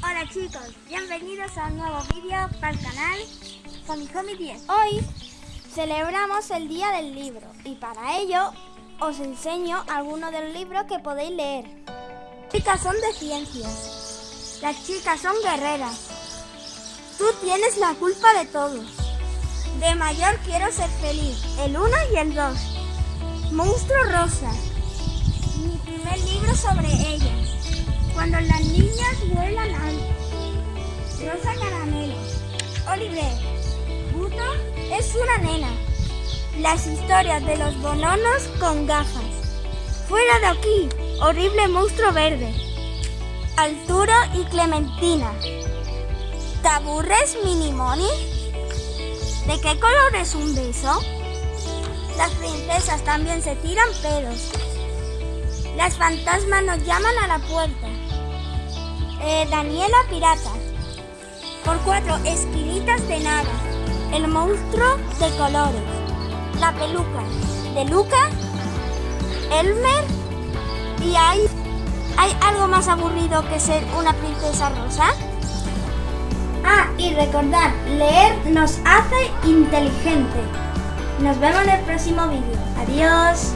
Hola chicos, bienvenidos a un nuevo vídeo para el canal Famihomi 10. Hoy celebramos el Día del Libro y para ello os enseño algunos de los libros que podéis leer. Las chicas son de ciencias, las chicas son guerreras. Tú tienes la culpa de todo. De mayor quiero ser feliz, el 1 y el 2. Monstruo rosa, mi primer libro sobre ellas. Cuando las niñas vuelan alto. Rosa Caramelo. Oliver. Buto es una nena. Las historias de los bononos con gafas. Fuera de aquí. Horrible monstruo verde. Arturo y Clementina. ¿Te aburres, Minimoni? ¿De qué color es un beso? Las princesas también se tiran pedos. Las fantasmas nos llaman a la puerta. Eh, Daniela Pirata. Por cuatro esquinitas de nada. El monstruo de colores. La peluca de Luca. Elmer. Y hay, hay algo más aburrido que ser una princesa rosa. Ah, y recordad, leer nos hace inteligente. Nos vemos en el próximo vídeo. Adiós.